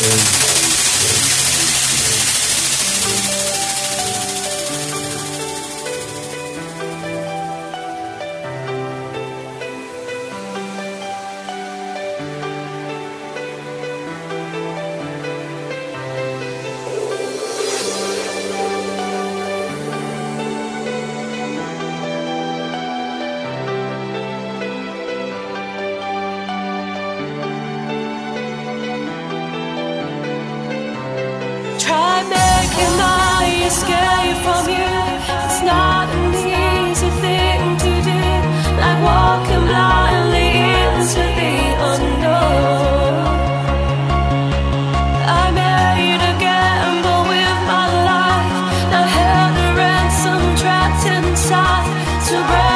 Amen. escape from you. It's not an easy thing to do, like walking blindly into the unknown. I made a gamble with my life, The held a ransom trapped inside. To break